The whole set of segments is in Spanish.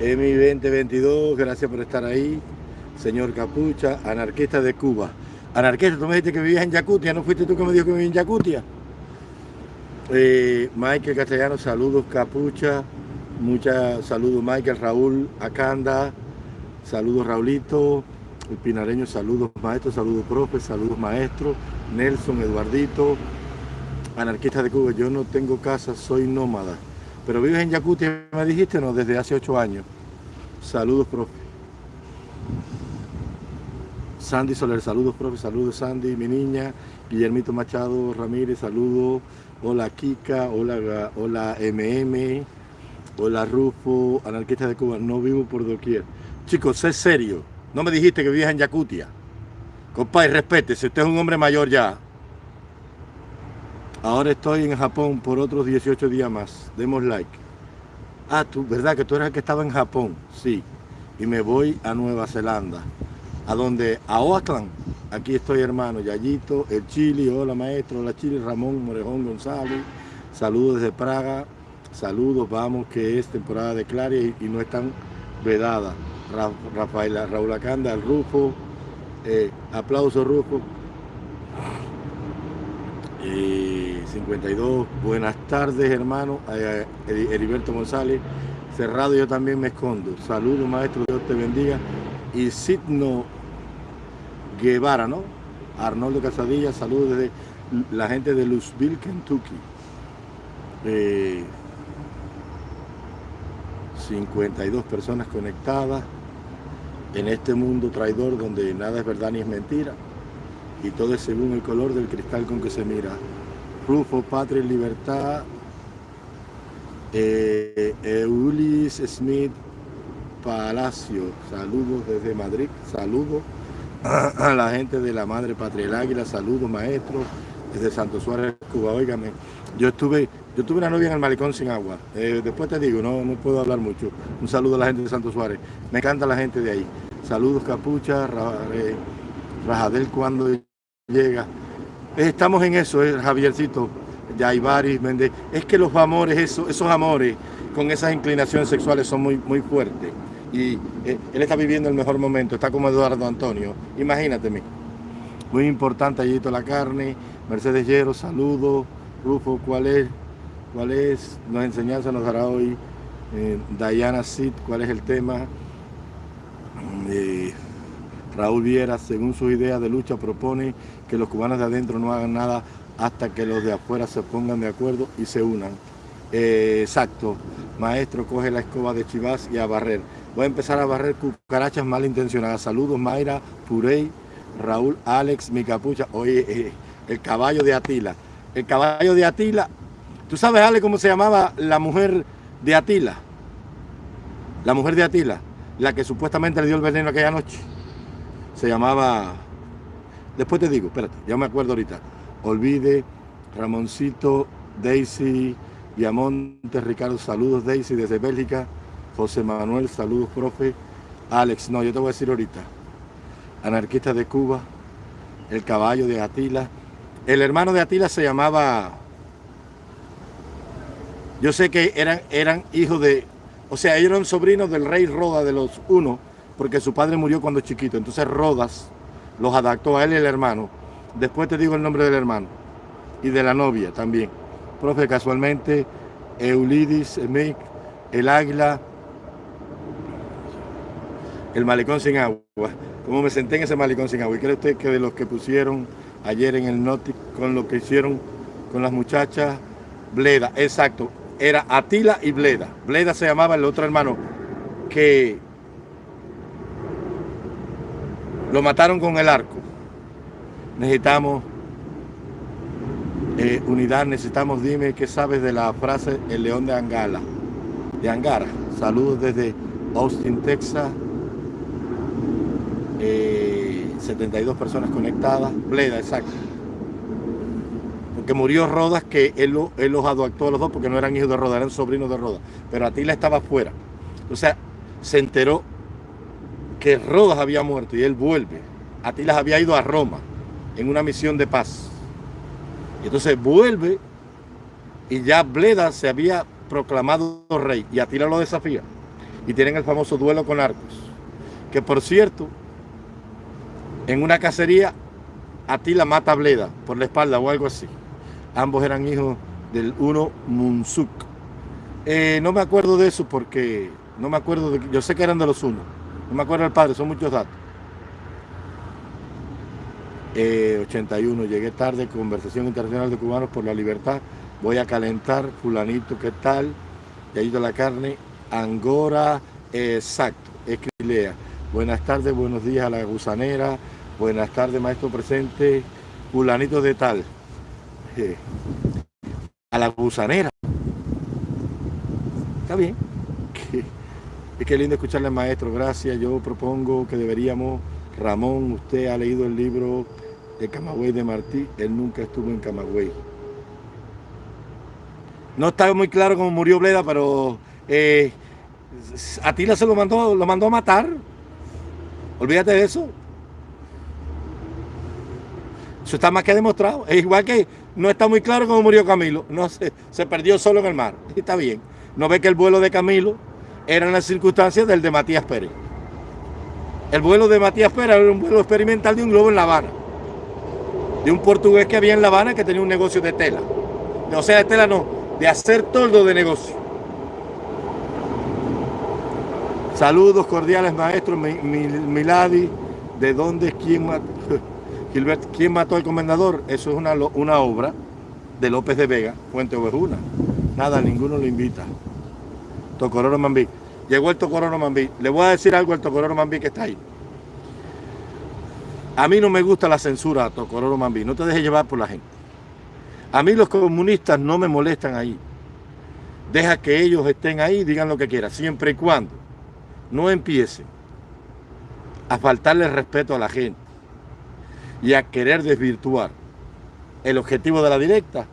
EMI 2022, gracias por estar ahí. Señor Capucha, anarquista de Cuba. Anarquista, tú me dijiste que vivías en Yakutia, ¿no fuiste tú que me dijo que vivía en Yakutia? Eh, Michael Castellano, saludos Capucha, muchas saludos Michael, Raúl Acanda, saludos Raulito, el pinareño, saludos maestro, saludos profe, saludos maestro, Nelson, Eduardito, anarquista de Cuba, yo no tengo casa, soy nómada. Pero vives en Yakutia, me dijiste, no, desde hace ocho años. Saludos, profe. Sandy Soler, saludos, profe, saludos, Sandy, mi niña. Guillermito Machado Ramírez, saludos. Hola, Kika, hola, hola, MM. Hola, Rufo, anarquista de Cuba, no vivo por doquier. Chicos, sé serio. No me dijiste que vivías en Yakutia. Compadre, respete, si usted es un hombre mayor ya. Ahora estoy en Japón por otros 18 días más. Demos like. Ah, tú, ¿verdad que tú eras el que estaba en Japón? Sí. Y me voy a Nueva Zelanda. ¿A donde A Oakland. Aquí estoy, hermano. Yayito, el Chile. Hola, maestro. Hola, Chile. Ramón Morejón González. Saludos desde Praga. Saludos, vamos, que es temporada de Claria y, no están vedadas. Rafael, Raúl Acanda, el Rufo. Eh, aplauso, Rufo. 52, buenas tardes hermano, eh, Heriberto González, cerrado yo también me escondo, saludos maestro, Dios te bendiga, y Sidno Guevara, ¿no? Arnoldo Casadilla, saludos desde la gente de Louisville, Kentucky. 52 eh, personas conectadas en este mundo traidor donde nada es verdad ni es mentira. Y todo es según el color del cristal con que se mira. Rufo, Patria y Libertad, eh, Eulis Smith Palacio, saludos desde Madrid, saludos a la gente de la Madre Patria el Águila, saludos maestros, desde Santo Suárez, Cuba, óigame, yo estuve, yo tuve una novia en el malecón sin agua, eh, después te digo, no, no puedo hablar mucho, un saludo a la gente de Santo Suárez, me encanta la gente de ahí, saludos Capucha, eh, Rajadel cuando llega. Estamos en eso, eh, Javiercito, Yaibaris, Méndez. Es que los amores, esos, esos amores con esas inclinaciones sexuales son muy, muy fuertes. Y eh, él está viviendo el mejor momento, está como Eduardo Antonio. Imagínate, muy importante, allí la carne, Mercedes Llero, saludo, Rufo, ¿cuál es? ¿Cuál es? Nos enseñanza nos dará hoy eh, Diana Sid, ¿cuál es el tema? Eh, Raúl Viera, según sus ideas de lucha, propone que los cubanos de adentro no hagan nada hasta que los de afuera se pongan de acuerdo y se unan. Eh, exacto, maestro, coge la escoba de Chivas y a barrer. Voy a empezar a barrer cucarachas malintencionadas. Saludos, Mayra, Purey, Raúl, Alex, mi capucha. Oye, eh, el caballo de Atila. El caballo de Atila. ¿Tú sabes, Ale, cómo se llamaba la mujer de Atila? La mujer de Atila, la que supuestamente le dio el veneno aquella noche se llamaba, después te digo, espérate, ya me acuerdo ahorita, Olvide, Ramoncito, Daisy, Viamonte, Ricardo, saludos Daisy desde Bélgica, José Manuel, saludos profe, Alex, no, yo te voy a decir ahorita, anarquista de Cuba, el caballo de Atila, el hermano de Atila se llamaba, yo sé que eran, eran hijos de, o sea, ellos eran sobrinos del rey Roda de los uno, porque su padre murió cuando chiquito. Entonces Rodas los adaptó a él y el hermano. Después te digo el nombre del hermano y de la novia también. Profe, casualmente, Eulidis, Mick, el águila, el malecón sin agua. Como me senté en ese malecón sin agua. ¿Y cree usted que de los que pusieron ayer en el Noti con lo que hicieron con las muchachas, Bleda, exacto, era Atila y Bleda. Bleda se llamaba el otro hermano que Lo mataron con el arco. Necesitamos eh, unidad, necesitamos, dime qué sabes de la frase El León de Angala, de Angara. Saludos desde Austin, Texas. 72 eh, personas conectadas. Bleda, exacto. Porque murió Rodas, que él, los adoptó a los dos porque no eran hijos de Rodas, eran sobrinos de Rodas. Pero Atila estaba afuera. O sea, se enteró que Rodas había muerto y él vuelve. Atilas había ido a Roma en una misión de paz. Y entonces vuelve y ya Bleda se había proclamado rey y Atila lo desafía. y tienen el famoso duelo con arcos. Que por cierto, en una cacería a ti la mata Bleda por la espalda o algo así. Ambos eran hijos del uno Munsuk. Eh, no me acuerdo de eso porque no me acuerdo de yo sé que eran de los unos. No me acuerdo del padre, son muchos datos. 81, eh, llegué tarde, conversación internacional de cubanos por la libertad. Voy a calentar, fulanito, ¿qué tal? ido la carne, Angora, exacto, Escrilea. Buenas tardes, buenos días a la gusanera. Buenas tardes, maestro presente. Fulanito de tal. Eh, a la gusanera. Está bien. Es que lindo escucharle maestro. Gracias. Yo propongo que deberíamos... Ramón, usted ha leído el libro de Camagüey de Martí. Él nunca estuvo en Camagüey. No está muy claro cómo murió Bleda, pero eh, Atila se lo mandó, lo mandó a matar. Olvídate de eso. Eso está más que demostrado. Es igual que no está muy claro cómo murió Camilo. No se perdió solo en el mar. está bien. No ve que el vuelo de Camilo era en las circunstancias del de Matías Pérez. El vuelo de Matías Pérez era un vuelo experimental de un globo en La Habana. De un portugués que había en La Habana que tenía un negocio de tela. O sea, de tela no, de hacer toldo de negocio. Saludos cordiales, maestro Miladi. ¿De dónde es quién mató? Gilbert, ¿quién mató al comendador? Eso es una, una obra de López de Vega, Fuente Ovejuna. Nada, ninguno lo invita. Tocororo Mambí. Llegó el Tocororo Mambí. Le voy a decir algo al Tocororo Mambí que está ahí. A mí no me gusta la censura, Tocororo Mambí. No te dejes llevar por la gente. A mí los comunistas no me molestan ahí. Deja que ellos estén ahí digan lo que quieran, siempre y cuando no empiece a faltarle respeto a la gente y a querer desvirtuar el objetivo de la directa,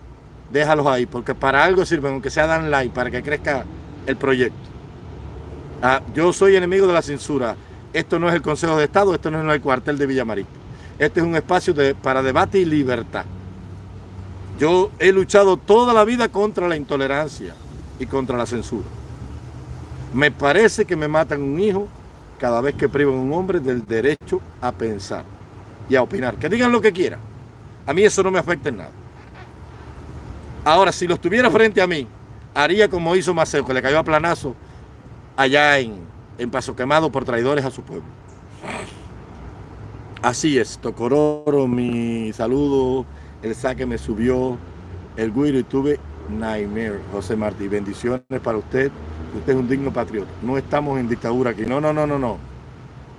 déjalos ahí, porque para algo sirven, aunque sea dan like, para que crezca el proyecto. Ah, yo soy enemigo de la censura. Esto no es el Consejo de Estado, esto no es el cuartel de Villamarito. Este es un espacio para debate y libertad. Yo he luchado toda la vida contra la intolerancia y contra la censura. Me parece que me matan un hijo cada vez que privan a un hombre del derecho a pensar y a opinar. Que digan lo que quieran. A mí eso no me afecta en nada. Ahora, si los tuviera frente a mí, haría como hizo Maceo, que le cayó a planazo allá en, en Paso Quemado por traidores a su pueblo. Así es, Tocororo, mi saludo, el saque me subió, el guiro y tuve nightmare, José Martí. Bendiciones para usted usted es un digno patriota. No estamos en dictadura aquí. No, no, no, no, no.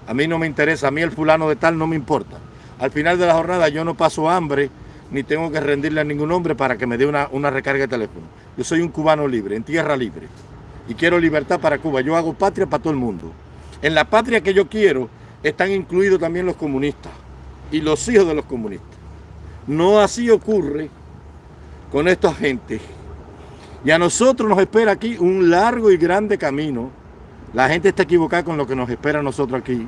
A mí no me interesa, a mí el fulano de tal no me importa. Al final de la jornada yo no paso hambre, ni tengo que rendirle a ningún hombre para que me dé una, una recarga de teléfono. Yo soy un cubano libre, en tierra libre. Y quiero libertad para Cuba. Yo hago patria para todo el mundo. En la patria que yo quiero están incluidos también los comunistas y los hijos de los comunistas. No así ocurre con esta gente y a nosotros nos espera aquí un largo y grande camino. La gente está equivocada con lo que nos espera a nosotros aquí.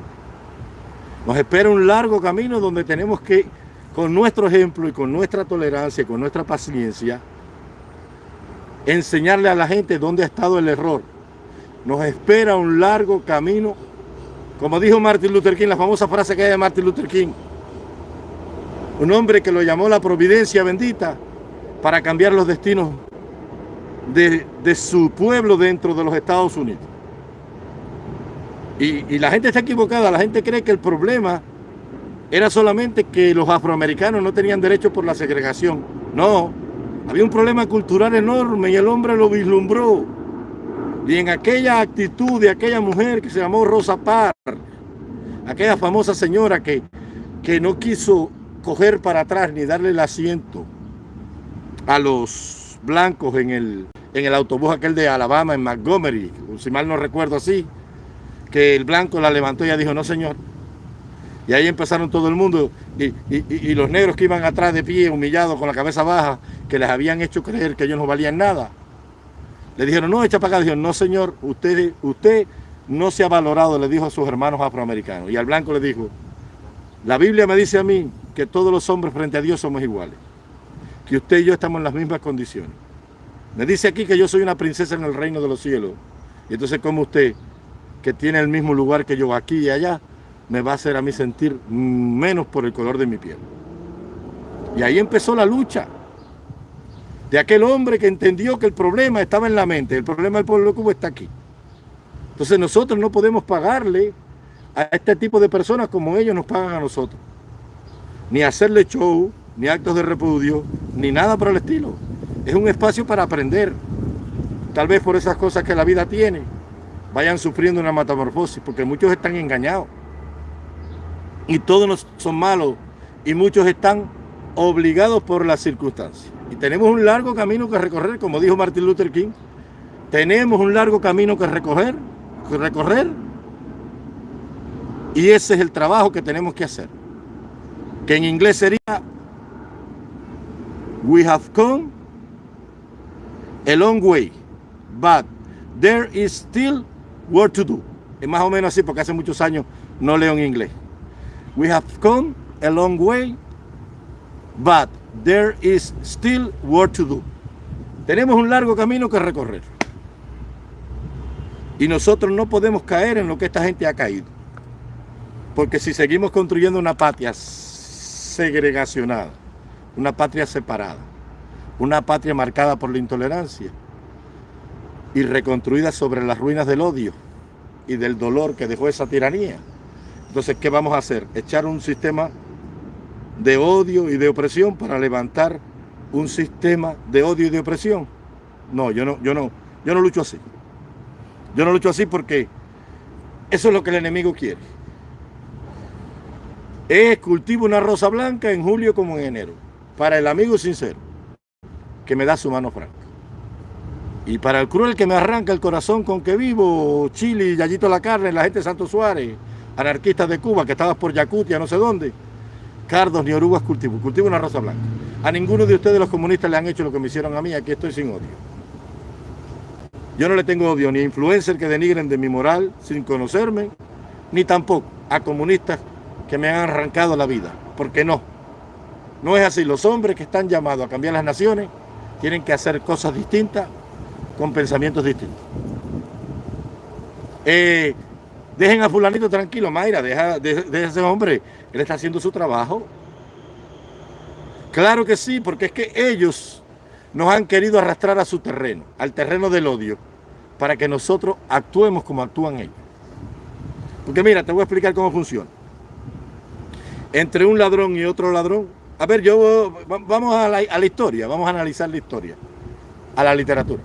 Nos espera un largo camino donde tenemos que, con nuestro ejemplo y con nuestra tolerancia y con nuestra paciencia, enseñarle a la gente dónde ha estado el error. Nos espera un largo camino, como dijo Martin Luther King, la famosa frase que hay de Martin Luther King. Un hombre que lo llamó la providencia bendita para cambiar los destinos de, su pueblo dentro de los Estados Unidos. Y, la gente está equivocada, la gente cree que el problema era solamente que los afroamericanos no tenían derecho por la segregación. No, había un problema cultural enorme y el hombre lo vislumbró. Y en aquella actitud de aquella mujer que se llamó Rosa Parr, aquella famosa señora que, que no quiso coger para atrás ni darle el asiento a los blancos en el, en el autobús aquel de Alabama, en Montgomery, si mal no recuerdo así, que el blanco la levantó y ella dijo, no señor. Y ahí empezaron todo el mundo y, los negros que iban atrás de pie, humillados, con la cabeza baja, que les habían hecho creer que ellos no valían nada. Le dijeron, no, echa para acá. Dijeron, no señor, usted, usted no se ha valorado, le dijo a sus hermanos afroamericanos. Y al blanco le dijo, la Biblia me dice a mí que todos los hombres frente a Dios somos iguales. Que usted y yo estamos en las mismas condiciones. Me dice aquí que yo soy una princesa en el reino de los cielos. Y entonces, ¿cómo usted que tiene el mismo lugar que yo aquí y allá, me va a hacer a mí sentir menos por el color de mi piel. Y ahí empezó la lucha de aquel hombre que entendió que el problema estaba en la mente, el problema del pueblo de Cuba está aquí. Entonces nosotros no podemos pagarle a este tipo de personas como ellos nos pagan a nosotros. Ni hacerle show, ni actos de repudio, ni nada por el estilo. Es un espacio para aprender. Tal vez por esas cosas que la vida tiene, vayan sufriendo una metamorfosis, porque muchos están engañados. Y todos son malos, y muchos están obligados por las circunstancias. Y tenemos un largo camino que recorrer, como dijo Martin Luther King. Tenemos un largo camino que recorrer, recorrer. Y ese es el trabajo que tenemos que hacer. Que en inglés sería We have come a long way, but there is still work to do. Es más o menos así porque hace muchos años no leo en inglés. We have come a long way, but there is still work to do. Tenemos un largo camino que recorrer. Y nosotros no podemos caer en lo que esta gente ha caído. Porque si seguimos construyendo una patria segregacionada, una patria separada, una patria marcada por la intolerancia y reconstruida sobre las ruinas del odio y del dolor que dejó esa tiranía. Entonces, ¿qué vamos a hacer? Echar un sistema de odio y de opresión para levantar un sistema de odio y de opresión. No, yo no, yo no, yo no lucho así. Yo no lucho así porque eso es lo que el enemigo quiere. Es cultivo una rosa blanca en julio como en enero. Para el amigo sincero, que me da su mano franca. Y para el cruel que me arranca el corazón con que vivo, Chile, Yayito la Carne, la gente de Santo Suárez, anarquistas de Cuba, que estabas por Yacutia, no sé dónde, cardos ni orugas cultivo, cultivo una rosa blanca. A ninguno de ustedes los comunistas le han hecho lo que me hicieron a mí, aquí estoy sin odio. Yo no le tengo odio ni a influencers que denigren de mi moral sin conocerme, ni tampoco a comunistas que me han arrancado la vida, porque no. No es así, los hombres que están llamados a cambiar las naciones tienen que hacer cosas distintas con pensamientos distintos. Eh, Dejen a fulanito tranquilo, Mayra, deja, de ese hombre, él está haciendo su trabajo. Claro que sí, porque es que ellos nos han querido arrastrar a su terreno, al terreno del odio, para que nosotros actuemos como actúan ellos. Porque mira, te voy a explicar cómo funciona. Entre un ladrón y otro ladrón, a ver, yo vamos a la historia, vamos a analizar la historia, a la literatura.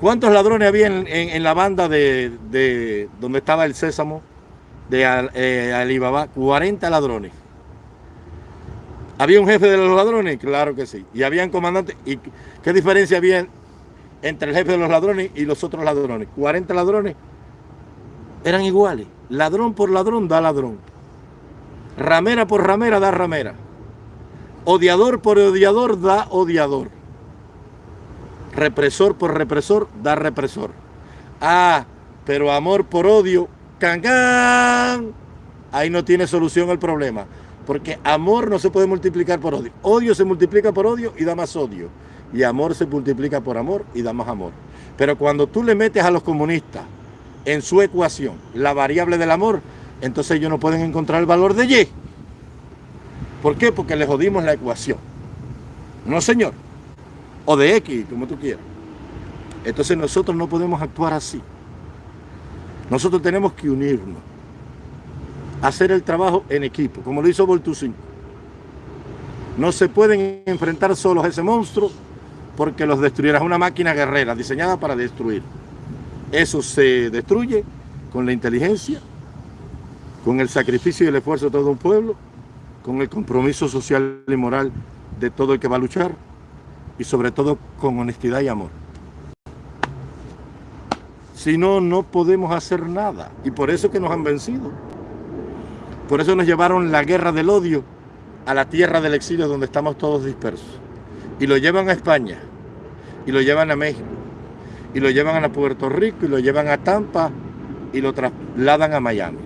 ¿Cuántos ladrones había en, la banda de, donde estaba el sésamo de eh, Alibaba? 40 ladrones. ¿Había un jefe de los ladrones? Claro que sí. ¿Y habían comandantes? ¿Y qué diferencia había entre el jefe de los ladrones y los otros ladrones? 40 ladrones eran iguales. Ladrón por ladrón da ladrón. Ramera por ramera da ramera. Odiador por odiador da odiador represor por represor da represor. Ah, pero amor por odio, can, ahí no tiene solución el problema. Porque amor no se puede multiplicar por odio. Odio se multiplica por odio y da más odio. Y amor se multiplica por amor y da más amor. Pero cuando tú le metes a los comunistas en su ecuación la variable del amor, entonces ellos no pueden encontrar el valor de Y. ¿Por qué? Porque le jodimos la ecuación. No, señor o de X, como tú quieras. Entonces nosotros no podemos actuar así. Nosotros tenemos que unirnos, hacer el trabajo en equipo, como lo hizo Voltusin. No se pueden enfrentar solos a ese monstruo porque los destruirá. Es una máquina guerrera diseñada para destruir. Eso se destruye con la inteligencia, con el sacrificio y el esfuerzo de todo un pueblo, con el compromiso social y moral de todo el que va a luchar y sobre todo con honestidad y amor. Si no, no podemos hacer nada. Y por eso que nos han vencido. Por eso nos llevaron la guerra del odio a la tierra del exilio donde estamos todos dispersos. Y lo llevan a España. Y lo llevan a México. Y lo llevan a Puerto Rico. Y lo llevan a Tampa. Y lo trasladan a Miami.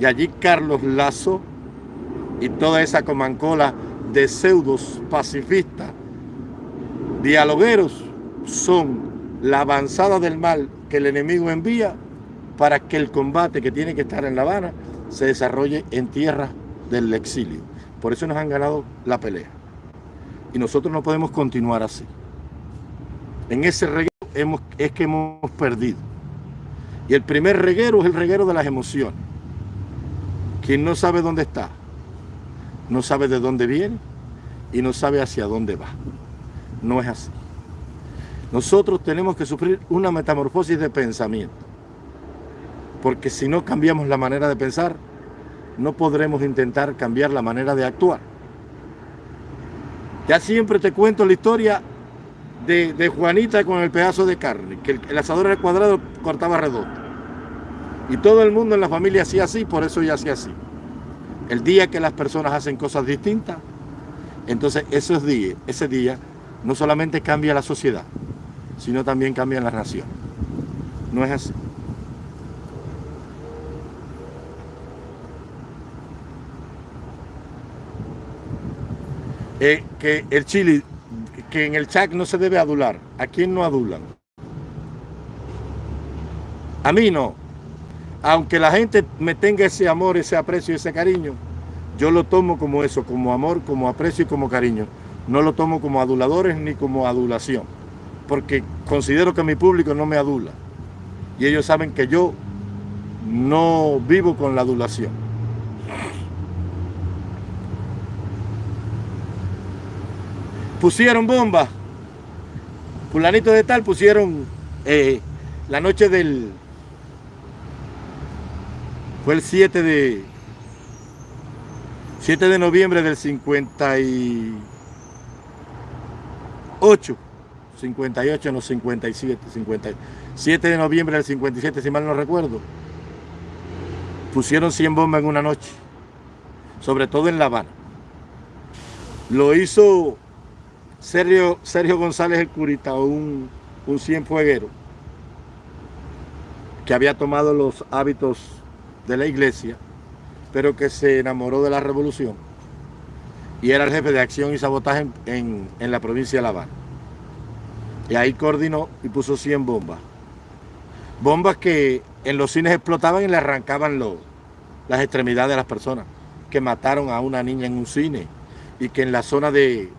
Y allí Carlos Lazo y toda esa comancola de pseudos pacifistas dialogueros son la avanzada del mal que el enemigo envía para que el combate que tiene que estar en La Habana se desarrolle en tierra del exilio. Por eso nos han ganado la pelea. Y nosotros no podemos continuar así. En ese reguero hemos, es que hemos perdido. Y el primer reguero es el reguero de las emociones. Quien no sabe dónde está, no sabe de dónde viene y no sabe hacia dónde va. No es así. Nosotros tenemos que sufrir una metamorfosis de pensamiento porque si no cambiamos la manera de pensar, no podremos intentar cambiar la manera de actuar. Ya siempre te cuento la historia de, Juanita con el pedazo de carne, que el, asador era cuadrado, cortaba redondo. Y todo el mundo en la familia hacía así, por eso ella hacía así. El día que las personas hacen cosas distintas, entonces esos días, ese día no solamente cambia la sociedad, sino también cambia la nación. No es así. Eh, que el Chile, que en el chat no se debe adular. ¿A quién no adulan? A mí no. Aunque la gente me tenga ese amor, ese aprecio, ese cariño, yo lo tomo como eso, como amor, como aprecio y como cariño. No lo tomo como aduladores ni como adulación, porque considero que mi público no me adula. Y ellos saben que yo no vivo con la adulación. pusieron bombas. Fulanito de tal pusieron eh, la noche del... Fue el 7 de... 7 de noviembre del 58. 58, no 57, 57 de noviembre del 57, si mal no recuerdo. Pusieron 100 bombas en una noche. Sobre todo en La Habana. Lo hizo Sergio, Sergio González el Curita, un, un cienfueguero que había tomado los hábitos de la iglesia, pero que se enamoró de la revolución y era el jefe de acción y sabotaje en, la provincia de La Habana. Y ahí coordinó y puso 100 bombas. Bombas que en los cines explotaban y le arrancaban las extremidades de las personas, que mataron a una niña en un cine y que en la zona de,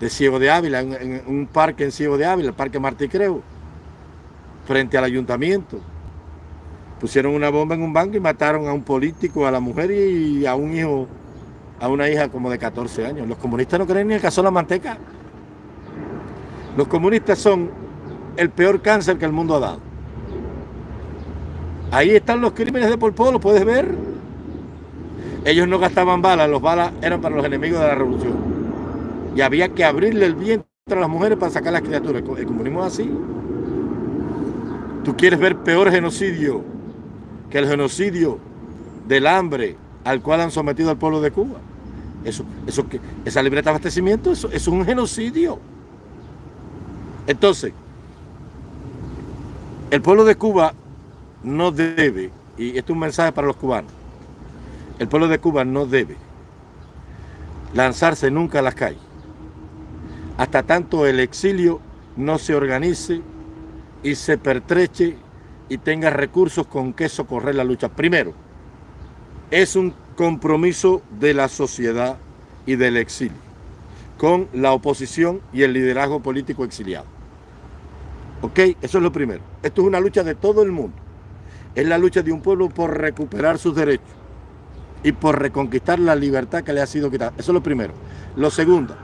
de Ciego de Ávila, en, un parque en Ciego de Ávila, el Parque Martí Creo, frente al ayuntamiento. Pusieron una bomba en un banco y mataron a un político, a la mujer y a un hijo, a una hija como de 14 años. Los comunistas no creen ni en caso la manteca. Los comunistas son el peor cáncer que el mundo ha dado. Ahí están los crímenes de Pol Pot, lo puedes ver. Ellos no gastaban balas, los balas eran para los enemigos de la revolución y había que abrirle el vientre a las mujeres para sacar las criaturas. El comunismo es así. Tú quieres ver peor genocidio que el genocidio del hambre al cual han sometido al pueblo de Cuba. Eso, eso, esa libreta de abastecimiento eso, es un genocidio. Entonces, el pueblo de Cuba no debe, y esto es un mensaje para los cubanos, el pueblo de Cuba no debe lanzarse nunca a las calles hasta tanto el exilio no se organice y se pertreche y tenga recursos con que socorrer la lucha. Primero, es un compromiso de la sociedad y del exilio con la oposición y el liderazgo político exiliado. ¿Ok? Eso es lo primero. Esto es una lucha de todo el mundo. Es la lucha de un pueblo por recuperar sus derechos y por reconquistar la libertad que le ha sido quitada. Eso es lo primero. Lo segundo,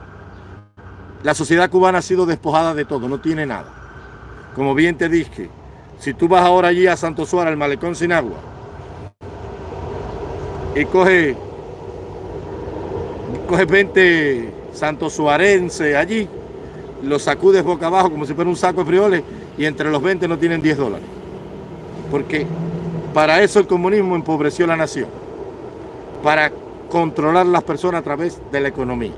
la sociedad cubana ha sido despojada de todo, no tiene nada. Como bien te dije, si tú vas ahora allí a Santo Suárez, al malecón sin agua, y coge, coge 20 santo suarense allí, los sacudes boca abajo como si fuera un saco de frioles y entre los 20 no tienen 10 dólares. Porque para eso el comunismo empobreció la nación, para controlar las personas a través de la economía.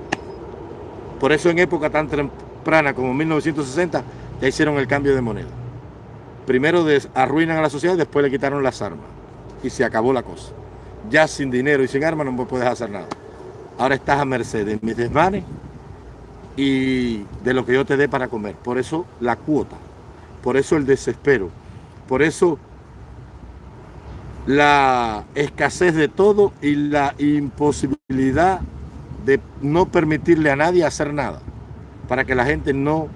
Por eso en época tan temprana como 1960 ya hicieron el cambio de moneda. Primero arruinan a la sociedad, después le quitaron las armas. Y se acabó la cosa. Ya sin dinero y sin armas no puedes hacer nada. Ahora estás a merced de mis desmanes y de lo que yo te dé para comer. Por eso la cuota, por eso el desespero, Por eso la escasez de todo y la imposibilidad de no permitirle a nadie hacer nada para que la gente no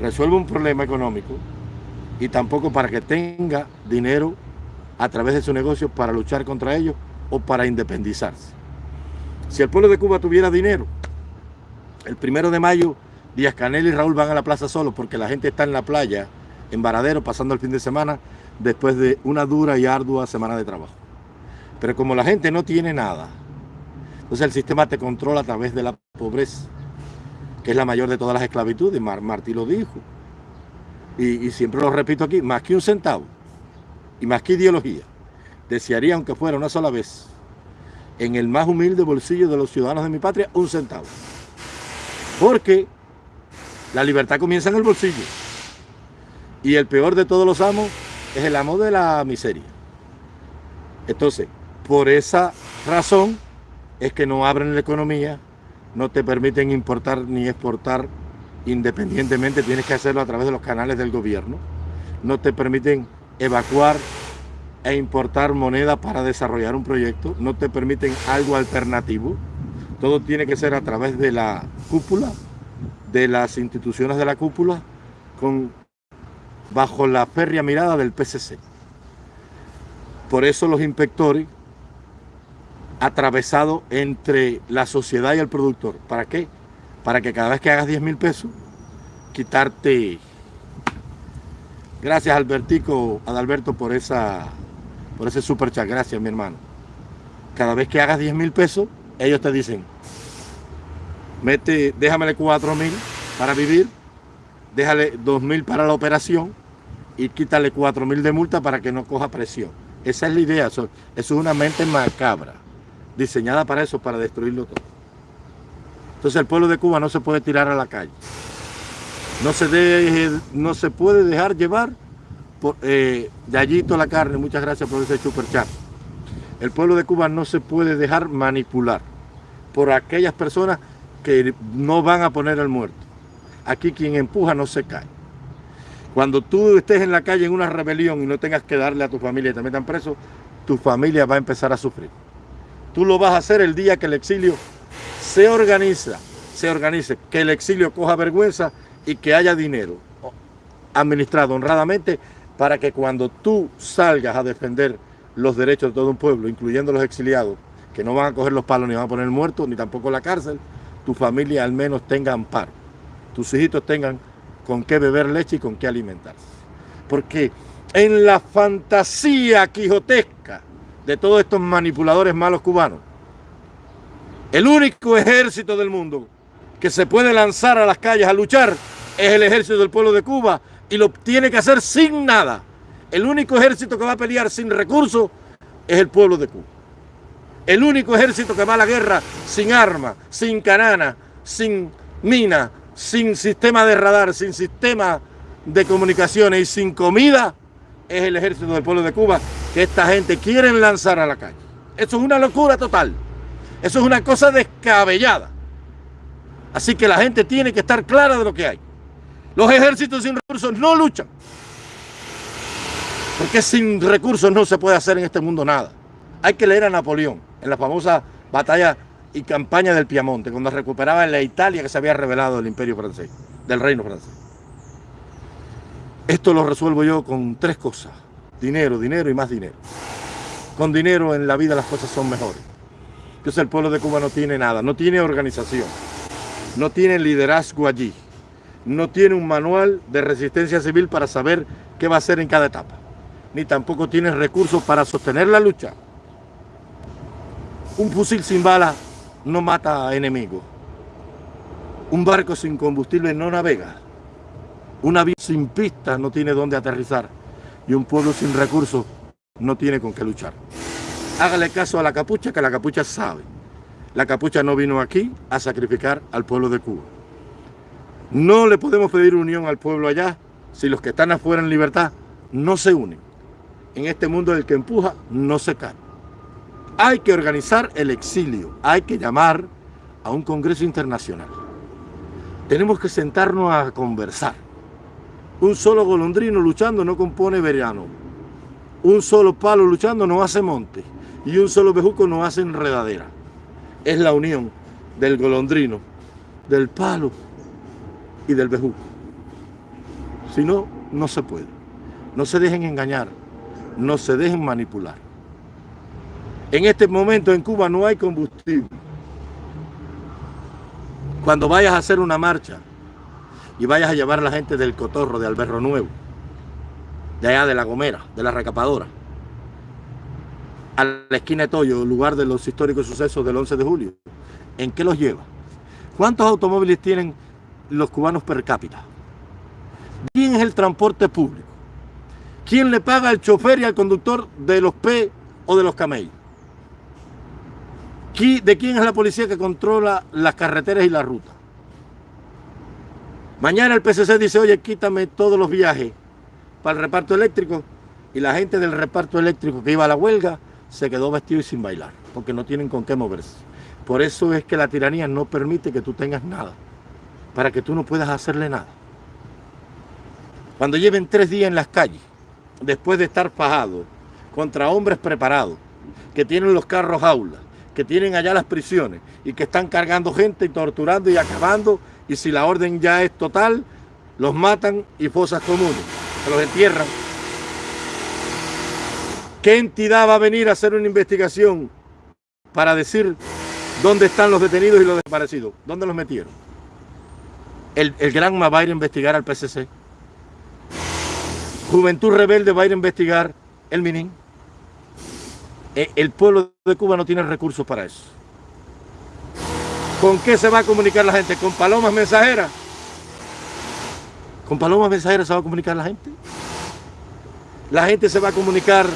resuelva un problema económico y tampoco para que tenga dinero a través de su negocio para luchar contra ellos o para independizarse. Si el pueblo de Cuba tuviera dinero, el primero de mayo Díaz Canel y Raúl van a la plaza solo porque la gente está en la playa, en Varadero, pasando el fin de semana después de una dura y ardua semana de trabajo. Pero como la gente no tiene nada, entonces el sistema te controla a través de la pobreza, que es la mayor de todas las esclavitudes, Martí lo dijo. Y, y siempre lo repito aquí, más que un centavo y más que ideología, desearía, aunque fuera una sola vez, en el más humilde bolsillo de los ciudadanos de mi patria, un centavo. Porque la libertad comienza en el bolsillo. Y el peor de todos los amos es el amo de la miseria. Entonces, por esa razón es que no abren la economía, no te permiten importar ni exportar independientemente, tienes que hacerlo a través de los canales del gobierno. No te permiten evacuar e importar moneda para desarrollar un proyecto, no te permiten algo alternativo. Todo tiene que ser a través de la cúpula, de las instituciones de la cúpula, con bajo la férrea mirada del PCC. Por eso los inspectores atravesado entre la sociedad y el productor. ¿Para qué? Para que cada vez que hagas 10 mil pesos, quitarte... Gracias Albertico, Adalberto por esa por ese super chat. Gracias mi hermano. Cada vez que hagas 10 mil pesos, ellos te dicen, mete, déjamele 4 mil para vivir déjale 2.000 para la operación y quítale 4.000 de multa para que no coja presión. Esa es la idea, eso, es una mente macabra, diseñada para eso, para destruirlo todo. Entonces el pueblo de Cuba no se puede tirar a la calle. No se, deje, no se puede dejar llevar por eh, Yayito la carne, muchas gracias por ese super chat. El pueblo de Cuba no se puede dejar manipular por aquellas personas que no van a poner el muerto. Aquí quien empuja no se cae. Cuando tú estés en la calle en una rebelión y no tengas que darle a tu familia y te metan preso, tu familia va a empezar a sufrir. Tú lo vas a hacer el día que el exilio se organiza, se organice, que el exilio coja vergüenza y que haya dinero administrado honradamente para que cuando tú salgas a defender los derechos de todo un pueblo, incluyendo los exiliados, que no van a coger los palos ni van a poner muertos, ni tampoco la cárcel, tu familia al menos tenga amparo tus hijitos tengan con qué beber leche y con qué alimentarse. Porque en la fantasía quijotesca de todos estos manipuladores malos cubanos, el único ejército del mundo que se puede lanzar a las calles a luchar es el ejército del pueblo de Cuba y lo tiene que hacer sin nada. El único ejército que va a pelear sin recursos es el pueblo de Cuba. El único ejército que va a la guerra sin armas, sin canana, sin mina, sin sistema de radar, sin sistema de comunicaciones y sin comida, es el ejército del pueblo de Cuba que esta gente quiere lanzar a la calle. Eso es una locura total. Eso es una cosa descabellada. Así que la gente tiene que estar clara de lo que hay. Los ejércitos sin recursos no luchan. Porque sin recursos no se puede hacer en este mundo nada. Hay que leer a Napoleón en la famosa batalla y campaña del Piamonte, cuando recuperaba la Italia que se había revelado del imperio francés, del reino francés. Esto lo resuelvo yo con tres cosas. Dinero, dinero y más dinero. Con dinero en la vida las cosas son mejores. Entonces el pueblo de Cuba no tiene nada, no tiene organización, no tiene liderazgo allí, no tiene un manual de resistencia civil para saber qué va a hacer en cada etapa, ni tampoco tiene recursos para sostener la lucha. Un fusil sin balas no mata a enemigos. Un barco sin combustible no navega. Un avión sin pistas no tiene dónde aterrizar. Y un pueblo sin recursos no tiene con qué luchar. Hágale caso a la capucha, que la capucha sabe. La capucha no vino aquí a sacrificar al pueblo de Cuba. No le podemos pedir unión al pueblo allá si los que están afuera en libertad no se unen. En este mundo el que empuja no se cae. Hay que organizar el exilio, hay que llamar a un congreso internacional. Tenemos que sentarnos a conversar. Un solo golondrino luchando no compone verano. Un solo palo luchando no hace monte. Y un solo bejuco no hace enredadera. Es la unión del golondrino, del palo y del bejuco. Si no, no se puede. No se dejen engañar, no se dejen manipular. En este momento en Cuba no hay combustible. Cuando vayas a hacer una marcha y vayas a llevar a la gente del Cotorro, de Alberro Nuevo, de allá de La Gomera, de la Recapadora, a la esquina de Toyo, lugar de los históricos sucesos del 11 de julio, ¿en qué los lleva? ¿Cuántos automóviles tienen los cubanos per cápita? ¿Quién es el transporte público? ¿Quién le paga al chofer y al conductor de los P o de los camellos? ¿De quién es la policía que controla las carreteras y la ruta? Mañana el PCC dice, oye, quítame todos los viajes para el reparto eléctrico y la gente del reparto eléctrico que iba a la huelga se quedó vestido y sin bailar, porque no tienen con qué moverse. Por eso es que la tiranía no permite que tú tengas nada, para que tú no puedas hacerle nada. Cuando lleven tres días en las calles, después de estar fajados contra hombres preparados, que tienen los carros aulas, que tienen allá las prisiones y que están cargando gente y torturando y acabando, y si la orden ya es total, los matan y fosas comunes, se los entierran. ¿Qué entidad va a venir a hacer una investigación para decir dónde están los detenidos y los desaparecidos? ¿Dónde los metieron? El, el Granma va a ir a investigar al PCC. Juventud Rebelde va a ir a investigar el Minin. E, el pueblo de Cuba no tiene recursos para eso. ¿Con qué se va a comunicar la gente? ¿Con palomas mensajeras? ¿Con palomas mensajeras se va a comunicar la gente? La gente se va a comunicar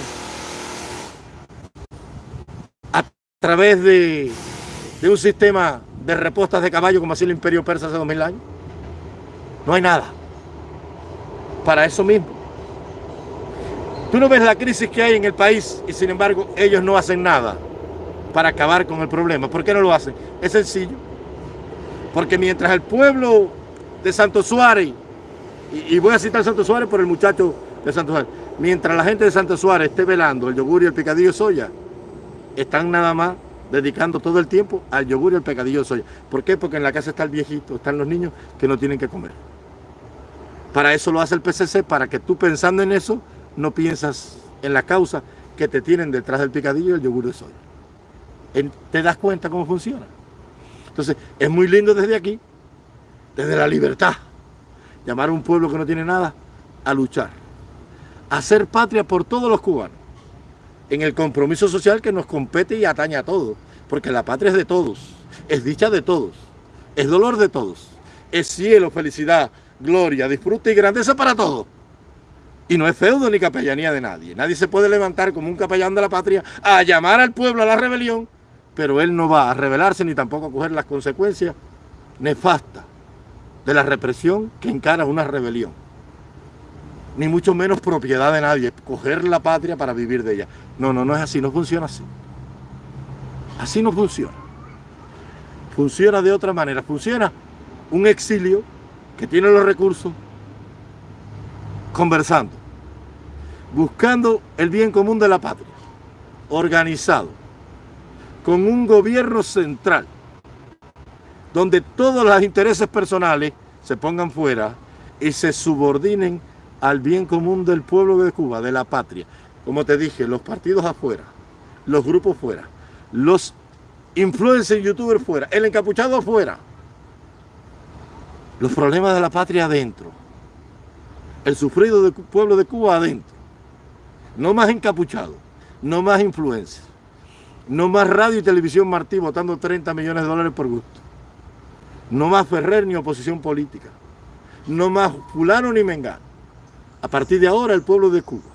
a través de, un sistema de repostas de caballo como hacía el imperio persa hace dos mil años. No hay nada. Para eso mismo. Tú no ves la crisis que hay en el país y sin embargo ellos no hacen nada para acabar con el problema. ¿Por qué no lo hacen? Es sencillo. Porque mientras el pueblo de Santo Suárez, y, voy a citar Santo Suárez por el muchacho de Santo Suárez, mientras la gente de Santo Suárez esté velando el yogur y el picadillo soya, están nada más dedicando todo el tiempo al yogur y al picadillo soya. ¿Por qué? Porque en la casa está el viejito, están los niños que no tienen que comer. Para eso lo hace el PCC, para que tú pensando en eso, no piensas en la causa que te tienen detrás del picadillo y el yogur de soya. ¿Te das cuenta cómo funciona? Entonces, es muy lindo desde aquí, desde la libertad, llamar a un pueblo que no tiene nada a luchar, a hacer patria por todos los cubanos, en el compromiso social que nos compete y atañe a todos, porque la patria es de todos, es dicha de todos, es dolor de todos, es cielo, felicidad, gloria, disfrute y grandeza para todos. Y no es feudo ni capellanía de nadie. Nadie se puede levantar como un capellán de la patria a llamar al pueblo a la rebelión, pero él no va a rebelarse ni tampoco a coger las consecuencias nefastas de la represión que encara una rebelión. Ni mucho menos propiedad de nadie, coger la patria para vivir de ella. No, no, no es así, no funciona así. Así no funciona. Funciona de otra manera. Funciona un exilio que tiene los recursos conversando buscando el bien común de la patria, organizado, con un gobierno central, donde todos los intereses personales se pongan fuera y se subordinen al bien común del pueblo de Cuba, de la patria. Como te dije, los partidos afuera, los grupos fuera, los influencers youtubers fuera, el encapuchado afuera, los problemas de la patria adentro, el sufrido del pueblo de Cuba adentro. No más encapuchado, no más influencia, no más radio y televisión Martí votando 30 millones de dólares por gusto. No más Ferrer ni oposición política. No más fulano ni mengano. A partir de ahora el pueblo de Cuba,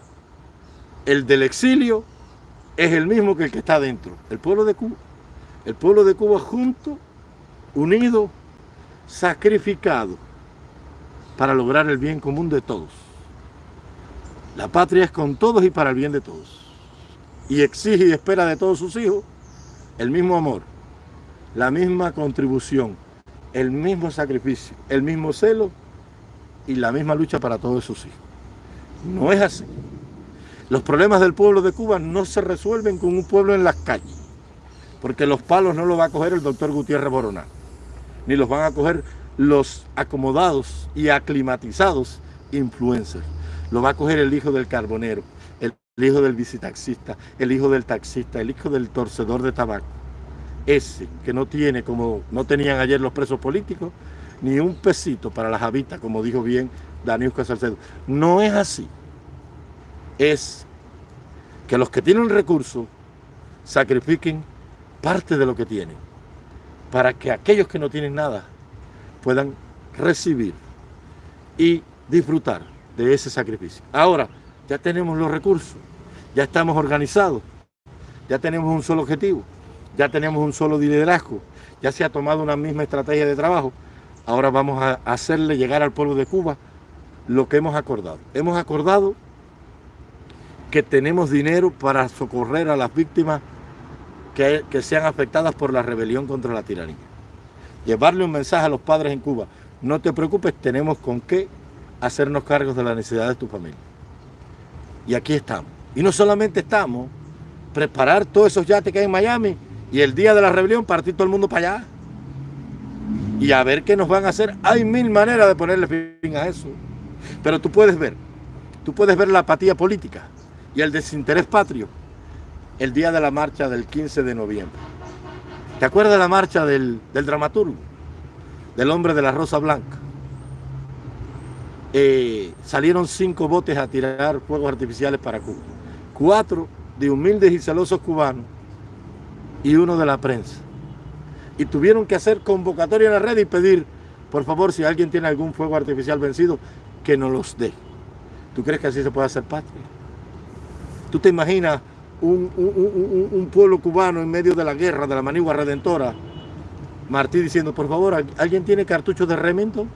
el del exilio, es el mismo que el que está adentro. El pueblo de Cuba. El pueblo de Cuba junto, unido, sacrificado para lograr el bien común de todos. La patria es con todos y para el bien de todos. Y exige y espera de todos sus hijos el mismo amor, la misma contribución, el mismo sacrificio, el mismo celo y la misma lucha para todos sus hijos. No es así. Los problemas del pueblo de Cuba no se resuelven con un pueblo en las calles, porque los palos no los va a coger el doctor Gutiérrez Boronán, ni los van a coger los acomodados y aclimatizados influencers. Lo va a coger el hijo del carbonero, el hijo del visitaxista, el hijo del taxista, el hijo del torcedor de tabaco. Ese que no tiene, como no tenían ayer los presos políticos, ni un pesito para las habitas, como dijo bien Daniel Salcedo. No es así es que los que tienen recursos sacrifiquen parte de lo que tienen para que aquellos que no tienen nada puedan recibir y disfrutar de ese sacrificio. Ahora, ya tenemos los recursos, ya estamos organizados, ya tenemos un solo objetivo, ya tenemos un solo liderazgo, ya se ha tomado una misma estrategia de trabajo. Ahora vamos a hacerle llegar al pueblo de Cuba lo que hemos acordado. Hemos acordado que tenemos dinero para socorrer a las víctimas que, sean afectadas por la rebelión contra la tiranía. Llevarle un mensaje a los padres en Cuba, no te preocupes, tenemos con qué hacernos cargos de la necesidad de tu familia. Y aquí estamos. Y no solamente estamos, preparar todos esos yates que hay en Miami y el día de la rebelión partir todo el mundo para allá. Y a ver qué nos van a hacer. Hay mil maneras de ponerle fin a eso. Pero tú puedes ver, tú puedes ver la apatía política y el desinterés patrio el día de la marcha del 15 de noviembre. ¿Te acuerdas de la marcha del, dramaturgo? Del hombre de la Rosa Blanca. Eh, salieron cinco botes a tirar fuegos artificiales para Cuba. Cuatro de humildes y celosos cubanos y uno de la prensa. Y tuvieron que hacer convocatoria en la red y pedir, por favor, si alguien tiene algún fuego artificial vencido, que nos los dé. ¿Tú crees que así se puede hacer patria? ¿Tú te imaginas un, pueblo cubano en medio de la guerra, de la manigua redentora? Martí diciendo, por favor, ¿alguien tiene cartuchos de Remington?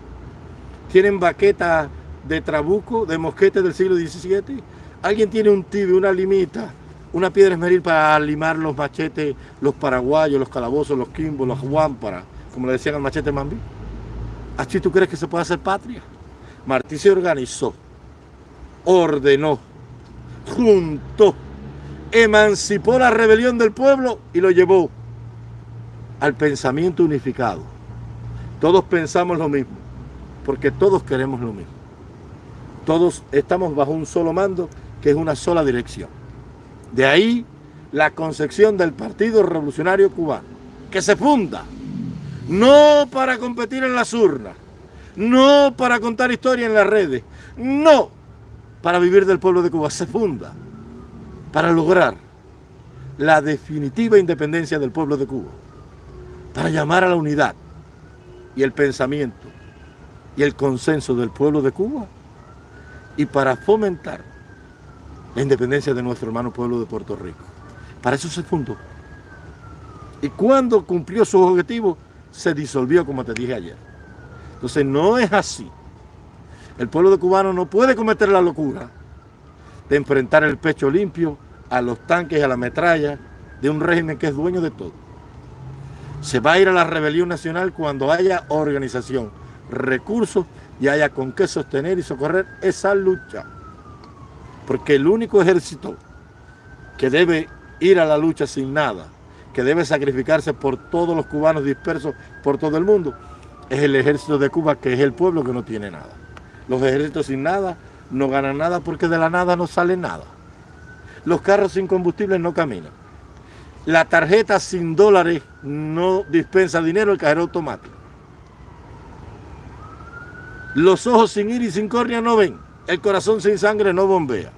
¿Tienen baquetas de trabuco, de mosquete del siglo XVII? ¿Alguien tiene un tibio, una limita, una piedra esmeril para limar los machetes, los paraguayos, los calabozos, los quimbos, los guámparas, como le decían al machete Mambí? ¿Así tú crees que se puede hacer patria? Martí se organizó, ordenó, juntó, emancipó la rebelión del pueblo y lo llevó al pensamiento unificado. Todos pensamos lo mismo, porque todos queremos lo mismo. Todos estamos bajo un solo mando, que es una sola dirección. De ahí la concepción del Partido Revolucionario Cubano, que se funda no para competir en las urnas, no para contar historia en las redes, no para vivir del pueblo de Cuba, se funda para lograr la definitiva independencia del pueblo de Cuba, para llamar a la unidad y el pensamiento y el consenso del pueblo de Cuba y para fomentar la independencia de nuestro hermano pueblo de Puerto Rico. Para eso se fundó. Y cuando cumplió su objetivo, se disolvió, como te dije ayer. Entonces no es así el pueblo de cubano no puede cometer la locura de enfrentar el pecho limpio a los tanques y a la metralla de un régimen que es dueño de todo. Se va a ir a la rebelión nacional cuando haya organización, recursos y haya con qué sostener y socorrer esa lucha. Porque el único ejército que debe ir a la lucha sin nada, que debe sacrificarse por todos los cubanos dispersos por todo el mundo, es el ejército de Cuba, que es el pueblo que no tiene nada. Los ejércitos sin nada no ganan nada porque de la nada no sale nada. Los carros sin combustible no caminan. La tarjeta sin dólares no dispensa dinero, el cajero automático. Los ojos sin iris, sin córnea no ven. El corazón sin sangre no bombea.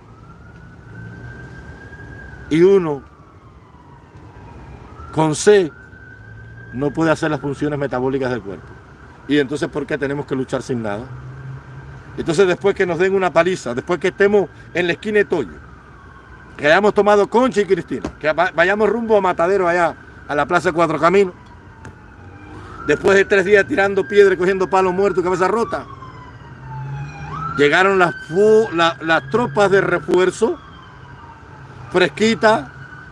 Y uno con C no puede hacer las funciones metabólicas del cuerpo. Y entonces, ¿por qué tenemos que luchar sin nada? Entonces después que nos den una paliza, después que estemos en la esquina de Toyo, que hayamos tomado Concha y Cristina, que vayamos rumbo a Matadero allá, a la Plaza Cuatro Caminos, después de tres días tirando piedra, cogiendo palos muertos, cabeza rota, llegaron las, las tropas de refuerzo, fresquitas,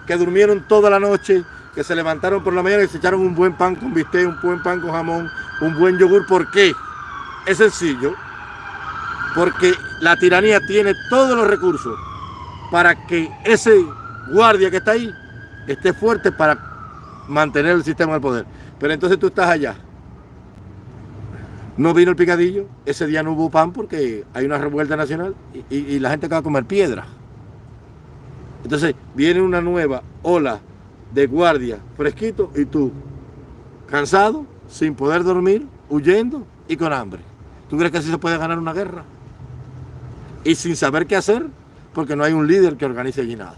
que durmieron toda la noche, que se levantaron por la mañana y se echaron un buen pan con bistec, un buen pan con jamón, un buen yogur. ¿Por qué? Es sencillo porque la tiranía tiene todos los recursos para que ese guardia que está ahí esté fuerte para mantener el sistema del poder. Pero entonces tú estás allá. No vino el picadillo, ese día no hubo pan porque hay una revuelta nacional y, la gente acaba de comer piedra. Entonces viene una nueva ola de guardia fresquito y tú cansado, sin poder dormir, huyendo y con hambre. ¿Tú crees que así se puede ganar una guerra? Y sin saber qué hacer, porque no hay un líder que organice allí nada.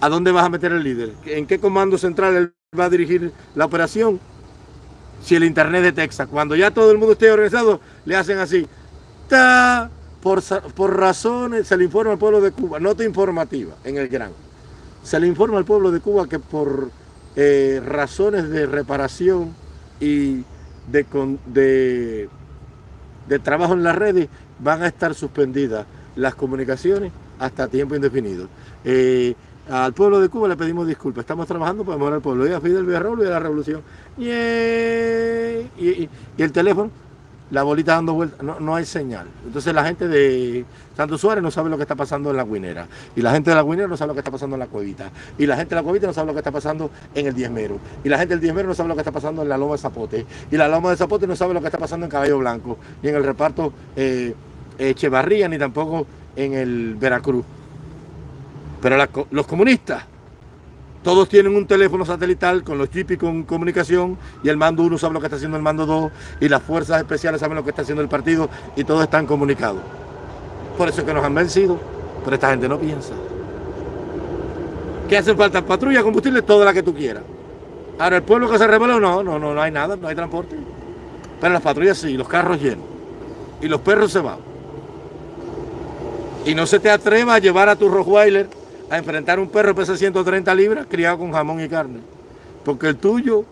¿A dónde vas a meter el líder? ¿En qué comando central él va a dirigir la operación? Si el internet de Texas, cuando ya todo el mundo esté organizado, le hacen así. Ta, por, por razones, se le informa al pueblo de Cuba, nota informativa en el gran. Se le informa al pueblo de Cuba que por eh, razones de reparación y de, de, de trabajo en las redes van a estar suspendidas las comunicaciones hasta tiempo indefinido. Eh, al pueblo de Cuba le pedimos disculpas, estamos trabajando para mejorar el pueblo. Y a Fidel Villarreal y a la revolución. Y, y, el teléfono, la bolita dando vueltas, no, hay señal. Entonces la gente de Santo Suárez no sabe lo que está pasando en la Guinera. Y la gente de la Guinera no sabe lo que está pasando en la Cuevita. Y la gente de la Cuevita no sabe lo que está pasando en el Diezmero. Y la gente del Diezmero no sabe lo que está pasando en la Loma de Zapote. Y la Loma de Zapote no sabe lo que está pasando en Caballo Blanco. Ni en el reparto eh, Echevarría, ni tampoco en el Veracruz. Pero los comunistas, todos tienen un teléfono satelital con los chips y con comunicación y el mando 1 sabe lo que está haciendo el mando 2 y las fuerzas especiales saben lo que está haciendo el partido y todos están comunicados. Por eso es que nos han vencido, pero esta gente no piensa. ¿Qué hacen falta? Patrulla, combustible, toda la que tú quieras. Ahora, el pueblo que se rebeló, no, no, no, no hay nada, no hay transporte. Pero las patrullas sí, los carros llenos. Y los perros se van. Y no se te atreva a llevar a tu Rottweiler a enfrentar un perro pesa 130 libras criado con jamón y carne. Porque el tuyo,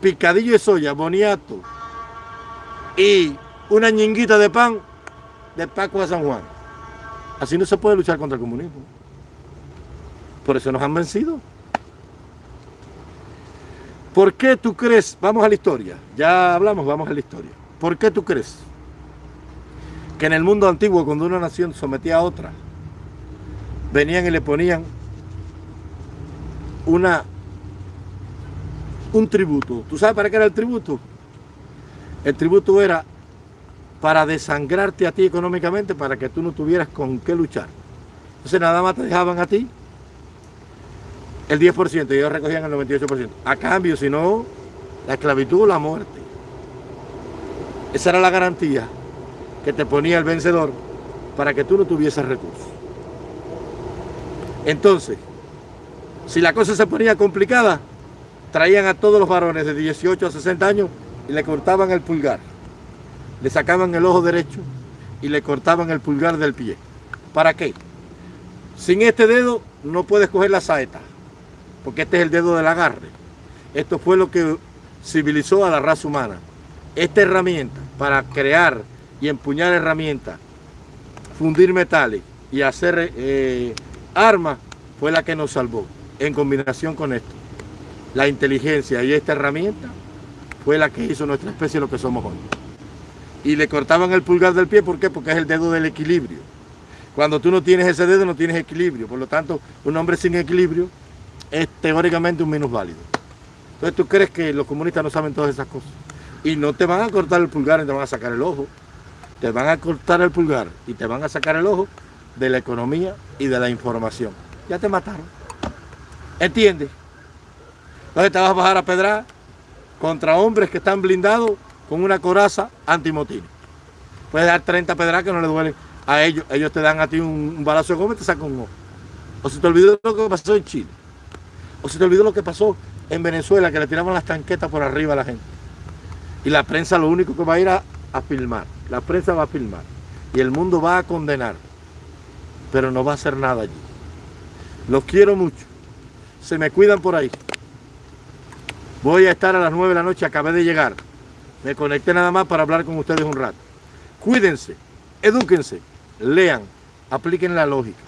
picadillo de soya, boniato y una ñinguita de pan de Paco a San Juan. Así no se puede luchar contra el comunismo. Por eso nos han vencido. ¿Por qué tú crees? Vamos a la historia. Ya hablamos, vamos a la historia. ¿Por qué tú crees que en el mundo antiguo, cuando una nación sometía a otra, venían y le ponían una, un tributo. ¿Tú sabes para qué era el tributo? El tributo era para desangrarte a ti económicamente para que tú no tuvieras con qué luchar. Entonces nada más te dejaban a ti el 10% y ellos recogían el 98%. A cambio, si no, la esclavitud o la muerte. Esa era la garantía que te ponía el vencedor para que tú no tuvieses recursos. Entonces, si la cosa se ponía complicada, traían a todos los varones de 18 a 60 años y le cortaban el pulgar. Le sacaban el ojo derecho y le cortaban el pulgar del pie. ¿Para qué? Sin este dedo no puedes coger la saeta, porque este es el dedo del agarre. Esto fue lo que civilizó a la raza humana. Esta herramienta para crear y empuñar herramientas, fundir metales y hacer eh, arma fue la que nos salvó, en combinación con esto. La inteligencia y esta herramienta fue la que hizo nuestra especie lo que somos hoy. Y le cortaban el pulgar del pie, ¿por qué? Porque es el dedo del equilibrio. Cuando tú no tienes ese dedo, no tienes equilibrio. Por lo tanto, un hombre sin equilibrio es teóricamente un menos válido. Entonces tú crees que los comunistas no saben todas esas cosas. Y no te van a cortar el pulgar y te van a sacar el ojo. Te van a cortar el pulgar y te van a sacar el ojo de la economía y de la información. Ya te mataron. ¿Entiendes? Entonces te vas a bajar a pedrar contra hombres que están blindados con una coraza antimotines. Puedes dar 30 pedras que no le duelen a ellos. Ellos te dan a ti un, balazo de goma y te sacan un ojo. O se te olvidó lo que pasó en Chile. O se te olvidó lo que pasó en Venezuela, que le tiraban las tanquetas por arriba a la gente. Y la prensa lo único que va a ir a, a filmar. La prensa va a filmar. Y el mundo va a condenar pero no va a hacer nada allí. Los quiero mucho. Se me cuidan por ahí. Voy a estar a las 9 de la noche, acabé de llegar. Me conecté nada más para hablar con ustedes un rato. Cuídense, edúquense, lean, apliquen la lógica.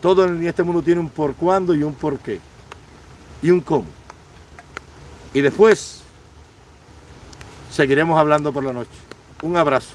Todo en este mundo tiene un por cuándo y un por qué. Y un cómo. Y después seguiremos hablando por la noche. Un abrazo.